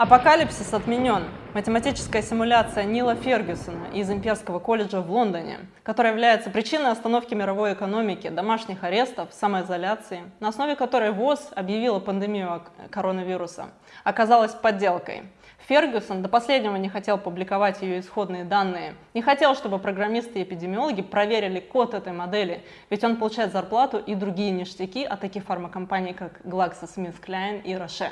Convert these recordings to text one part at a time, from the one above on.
Апокалипсис отменен. Математическая симуляция Нила Фергюсона из Имперского колледжа в Лондоне, которая является причиной остановки мировой экономики, домашних арестов, самоизоляции, на основе которой ВОЗ объявила пандемию коронавируса, оказалась подделкой. Фергюсон до последнего не хотел публиковать ее исходные данные, не хотел, чтобы программисты и эпидемиологи проверили код этой модели, ведь он получает зарплату и другие ништяки от таких фармакомпаний, как GlaxoSmithKline и Roche.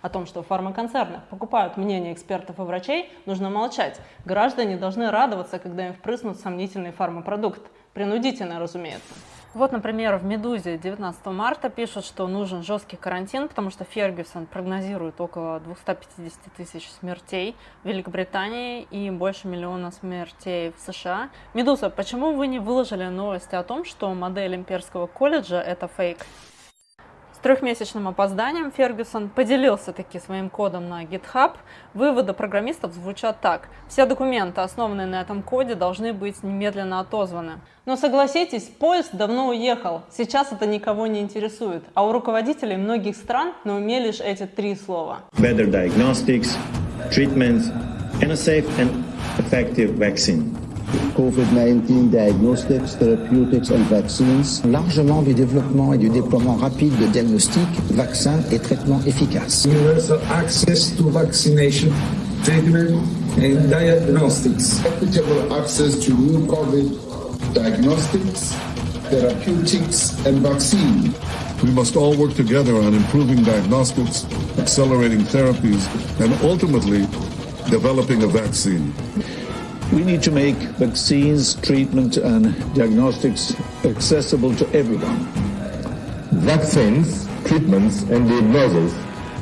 О том, что в фармаконцернах покупают мнение экспертов и врачей, нужно молчать. Граждане должны радоваться, когда им впрыснут сомнительный фармапродукт. Принудительно, разумеется. Вот, например, в «Медузе» 19 марта пишут, что нужен жесткий карантин, потому что Фергюсон прогнозирует около 250 тысяч смертей в Великобритании и больше миллиона смертей в США. «Медуза», почему вы не выложили новости о том, что модель имперского колледжа – это фейк? Трехмесячным опозданием Фергюсон поделился таки своим кодом на GitHub. Выводы программистов звучат так. Все документы, основанные на этом коде, должны быть немедленно отозваны. Но согласитесь, поезд давно уехал. Сейчас это никого не интересует. А у руководителей многих стран на уме лишь эти три слова. Better diagnostics, treatment, and a safe and effective vaccine. COVID-19 diagnostics, therapeutics and vaccines. Largement du développement et du déploiement rapide de diagnostics, vaccins et traitements efficaces. Universal access to vaccination, treatment and diagnostics. Equitable access to new COVID diagnostics, therapeutics and vaccine. We must all work together on improving diagnostics, accelerating therapies, and ultimately developing a vaccine. We need to make vaccines, treatment and diagnostics accessible to everyone. Vaccines, treatments and diagnosis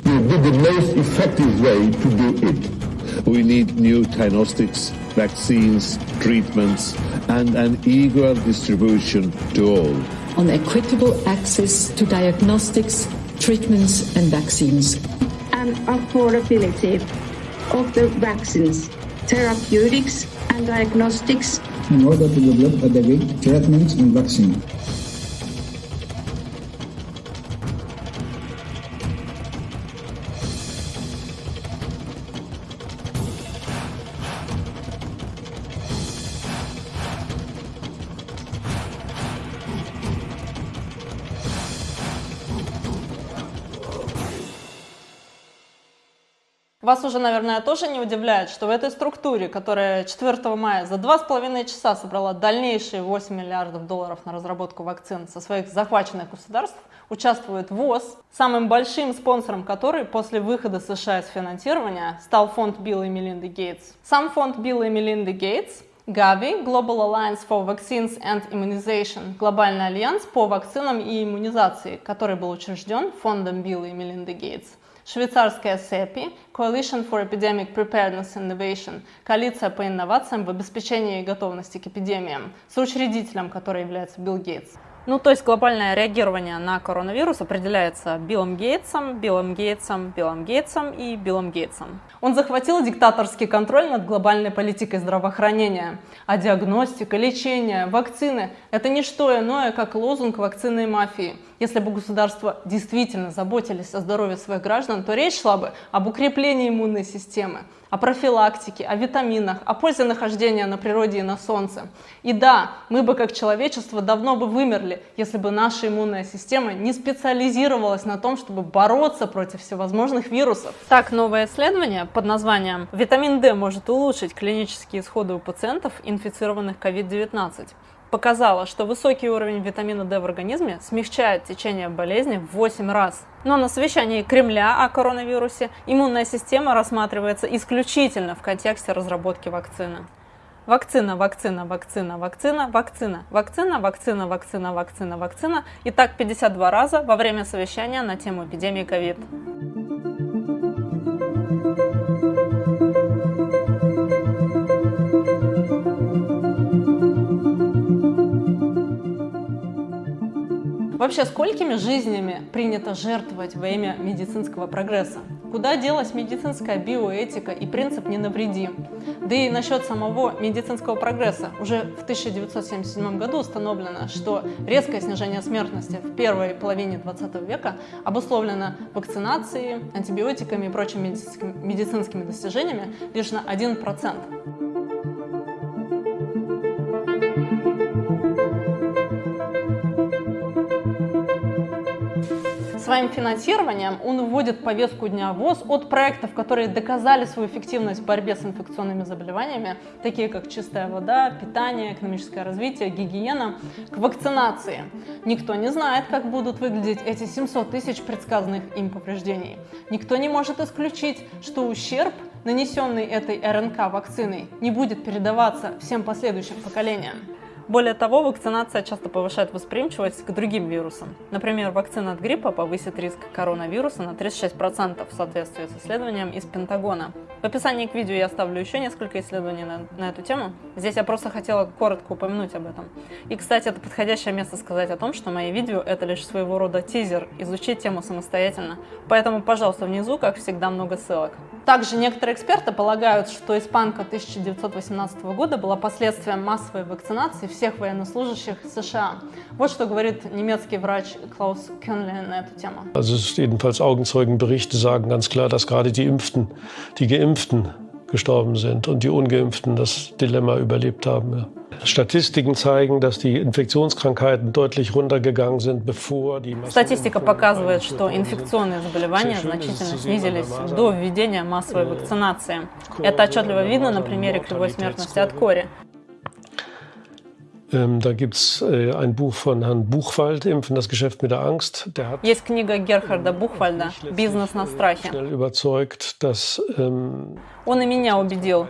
will be the most effective way to do it. We need new diagnostics, vaccines, treatments and an equal distribution to all. On equitable access to diagnostics, treatments and vaccines. And affordability of the vaccines, therapeutics and diagnostics in order to develop adequate treatments and vaccines. Вас уже, наверное, тоже не удивляет, что в этой структуре, которая 4 мая за 2,5 часа собрала дальнейшие 8 миллиардов долларов на разработку вакцин со своих захваченных государств, участвует ВОЗ, самым большим спонсором которой после выхода США из финансирования стал фонд Билла и Мелинды Гейтс. Сам фонд Билла и Мелинды Гейтс Gavi – Global Alliance for Vaccines and Immunization – Глобальный альянс по вакцинам и иммунизации, который был учрежден фондом Билла и Мелинды Гейтс швейцарская CEPI, Coalition for Epidemic Preparedness Innovation, коалиция по инновациям в обеспечении готовности к эпидемиям, соучредителем которой является Билл Гейтс. Ну, то есть глобальное реагирование на коронавирус определяется Биллом Гейтсом, Биллом Гейтсом, Биллом Гейтсом и Биллом Гейтсом. Он захватил диктаторский контроль над глобальной политикой здравоохранения. А диагностика, лечение, вакцины – это не что иное, как лозунг вакцинной мафии. Если бы государства действительно заботились о здоровье своих граждан, то речь шла бы об укреплении иммунной системы, о профилактике, о витаминах, о пользе нахождения на природе и на солнце. И да, мы бы как человечество давно бы вымерли, если бы наша иммунная система не специализировалась на том, чтобы бороться против всевозможных вирусов. Так, новое исследование под названием «Витамин D может улучшить клинические исходы у пациентов, инфицированных COVID-19» показало, что высокий уровень витамина D в организме смягчает течение болезни в 8 раз. Но на совещании Кремля о коронавирусе иммунная система рассматривается исключительно в контексте разработки вакцины. Вакцина, вакцина, вакцина, вакцина, вакцина, вакцина, вакцина, вакцина, вакцина, вакцина. И так 52 раза во время совещания на тему эпидемии ковид. Вообще, сколькими жизнями принято жертвовать во имя медицинского прогресса? куда делась медицинская биоэтика и принцип «не навреди». Да и насчет самого медицинского прогресса. Уже в 1977 году установлено, что резкое снижение смертности в первой половине 20 века обусловлено вакцинацией, антибиотиками и прочими медицинскими достижениями лишь на 1%. Своим финансированием он вводит повестку дня ВОЗ от проектов, которые доказали свою эффективность в борьбе с инфекционными заболеваниями, такие как чистая вода, питание, экономическое развитие, гигиена, к вакцинации. Никто не знает, как будут выглядеть эти 700 тысяч предсказанных им повреждений. Никто не может исключить, что ущерб, нанесенный этой РНК вакциной, не будет передаваться всем последующим поколениям. Более того, вакцинация часто повышает восприимчивость к другим вирусам. Например, вакцина от гриппа повысит риск коронавируса на 36% в соответствии с исследованием из Пентагона. В описании к видео я оставлю еще несколько исследований на, на эту тему. Здесь я просто хотела коротко упомянуть об этом. И, кстати, это подходящее место сказать о том, что мои видео — это лишь своего рода тизер, изучить тему самостоятельно. Поэтому, пожалуйста, внизу, как всегда, много ссылок. Также некоторые эксперты полагают, что испанка 1918 года была последствием массовой вакцинации всех военнослужащих США. Вот что говорит немецкий врач Klaus Könle на эту тему. Also jedenfalls Augenzeugenberichte sagen ganz klar, dass gerade die Impften, die Geimpften gestorben sind und die Ungeimpften das Dilemma überlebt haben. Ja. Statistiken zeigen, dass die Инфекtionskrankheiten deutlich runtergegangen sind, bevor die Статистика показывает, что инфекционные заболевания значительно снизились до введения массовой вакцинации. Это отчетливо видно на примере кривой смертности от кори. Da gibt es äh, ein Buch von Herrn Buchwald, Impfen, das Geschäft mit der Angst. Der hat Есть книга Герхарда Бухвальда «Бизнес на страхе». schnell überzeugt, dass ähm, Он и меня убедил.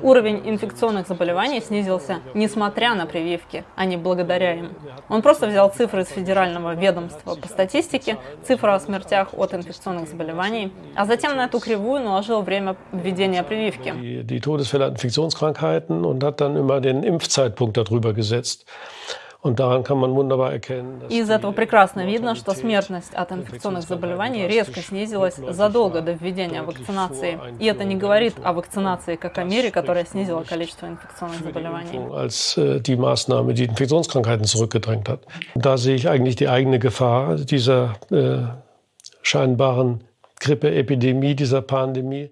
Уровень инфекционных заболеваний снизился несмотря на прививки, а не благодаря им. Он просто взял цифры из Федерального ведомства по статистике, цифры о смертях от инфекционных заболеваний, а затем на эту кривую наложил время введения прививки. die, Todesfälle an Infektionskrankheiten und hat dann immer den Impfzeitpunkt darüber gesetzt. Und daran kann man wunderbar erkennen, dass Из этого прекрасно видно, что смертность от инфекционных заболеваний резко снизилась задолго до введения вакцинации. И это не говорит о вакцинации как о мере, которая снизила количество инфекционных заболеваний. als äh, die Maßnahme, die Infektionskrankheiten zurückgedrängt hat. Da sehe ich eigentlich die eigene Gefahr dieser äh, scheinbaren Grippeepidemie, dieser Pandemie.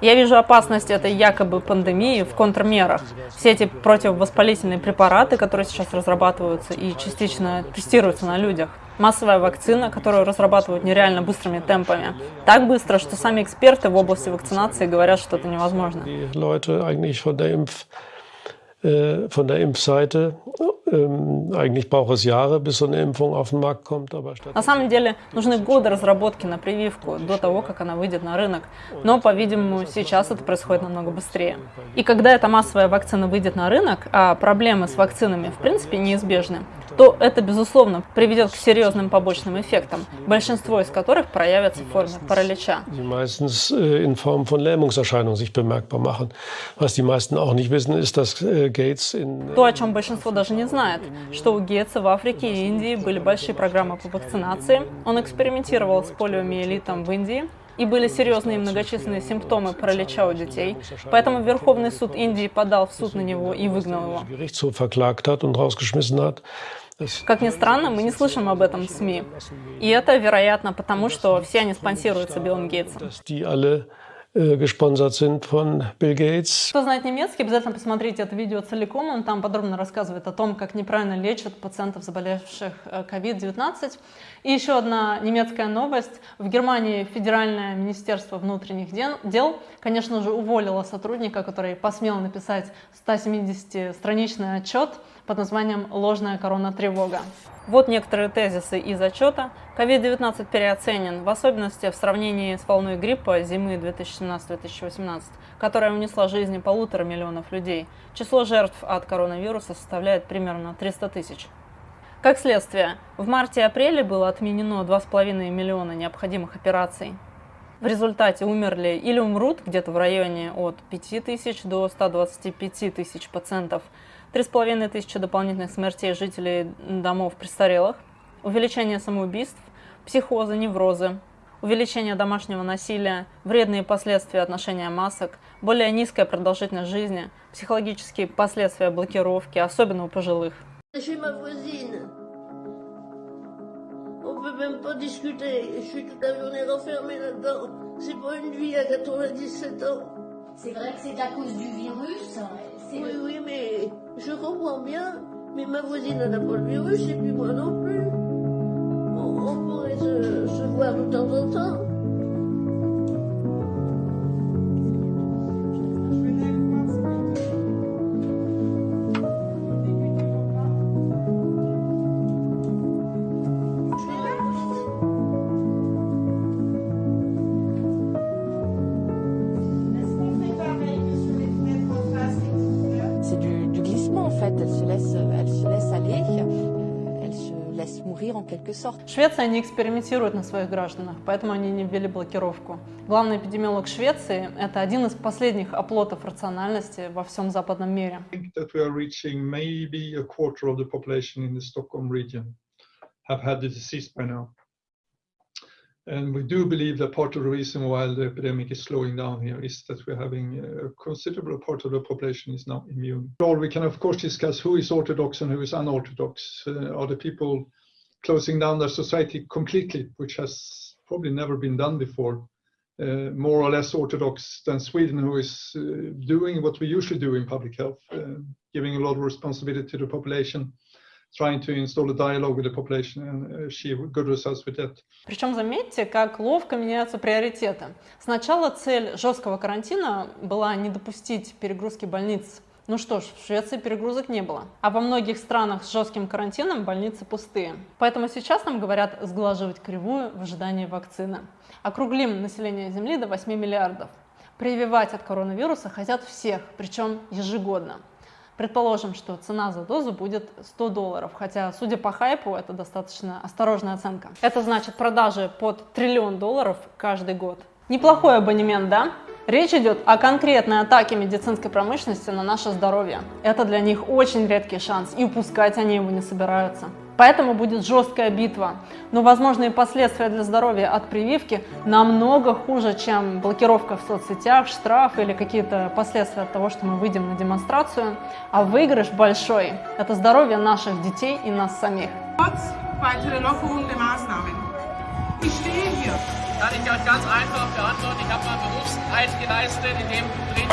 Я вижу опасность этой якобы пандемии в контрмерах. Все эти противовоспалительные препараты, которые сейчас разрабатываются и частично тестируются на людях. Массовая вакцина, которую разрабатывают нереально быстрыми темпами. Так быстро, что сами эксперты в области вакцинации говорят, что это невозможно. На самом деле нужны годы разработки на прививку до того, как она выйдет на рынок. Но, по-видимому, сейчас это происходит намного быстрее. И когда эта массовая вакцина выйдет на рынок, а проблемы с вакцинами в принципе неизбежны, то это, безусловно, приведет к серьезным побочным эффектам, большинство из которых проявятся в форме паралича. die meistens äh, in Form von Lähmungserscheinungen sich bemerkbar machen. Was die meisten auch nicht wissen, ist, dass äh, Gates in То, о чем большинство даже не знает, что у Гетца в Африке и Индии были большие программы по вакцинации. Он экспериментировал с полиомиелитом в Индии, и были серьезные и многочисленные симптомы паралича у детей. Поэтому Верховный суд Индии подал в суд на него и выгнал его. Как ни странно, мы не слышим об этом в СМИ. И это, вероятно, потому что все они спонсируются Биллом Гейтсом. Кто знает немецкий, обязательно посмотрите это видео целиком. Он там подробно рассказывает о том, как неправильно лечат пациентов, заболевших э, COVID-19. И еще одна немецкая новость. В Германии Федеральное министерство внутренних дел, конечно же, уволило сотрудника, который посмел написать 170-страничный отчет под названием «Ложная корона-тревога». Вот некоторые тезисы из отчета. COVID-19 переоценен, в особенности в сравнении с волной гриппа зимы 2017-2018, которая унесла жизни полутора миллионов людей. Число жертв от коронавируса составляет примерно 300 тысяч. Как следствие, в марте и апреле было отменено 2,5 миллиона необходимых операций. В результате умерли или умрут где-то в районе от 5 тысяч до 125 тысяч пациентов, 3,5 тысячи дополнительных смертей жителей домов престарелых, увеличение самоубийств, психозы, неврозы, увеличение домашнего насилия, вредные последствия от ношения масок, более nизкая продолжительность жизни, психологические последствия блокировки, особенно у пожилых. Chez ma voisine. On peut même pas discuter. Je suis toute la journée renfermée là-dedans. C'est pas une vie à 97 ans. C'est vrai que c'est à cause du virus. Bien. Mais ma voisine n'a pas le virus et puis moi non plus. On, pourrait se voir de temps en temps. Quelque sorte. Швеция не экспериментирует на своих гражданах, поэтому они не ввели блокировку. Главный эпидемиолог Швеции – это один из последних оплотов рациональности во всем западном мире. have had the disease by now. And we do believe that part of the reason why the epidemic is slowing down here is that we're having a considerable part of the population is now immune. Or we can of course discuss who is orthodox and who is unorthodox. Uh, are the people closing down their society completely, which has probably never been done before? Uh, more or less orthodox than Sweden, who is uh, doing what we usually do in public health, uh, giving a lot of responsibility to the population, trying to install a dialogue with the population and achieve good results with that. Причем заметьте, как ловко меняются приоритеты. Сначала цель жесткого карантина была не допустить перегрузки больниц. Ну что ж, в Швеции перегрузок не было. А во многих странах с жестким карантином больницы пустые. Поэтому сейчас нам говорят сглаживать кривую в ожидании вакцины. Округлим население Земли до 8 миллиардов. Прививать от коронавируса хотят всех, причем ежегодно. Предположим, что цена за дозу будет 100 долларов, хотя, судя по хайпу, это достаточно осторожная оценка. Это значит продажи под триллион долларов каждый год. Неплохой абонемент, да? Речь идет о конкретной атаке медицинской промышленности на наше здоровье. Это для них очень редкий шанс, и упускать они его не собираются. Поэтому будет жесткая битва. Но возможные последствия для здоровья от прививки намного хуже, чем блокировка в соцсетях, штраф или какие-то последствия от того, что мы выйдем на демонстрацию. А выигрыш большой – это здоровье наших детей и нас самих. Ich stehe hier. Kann ich euch ganz einfach beantworten. Ich habe meinen Berufseid geleistet, in dem drin.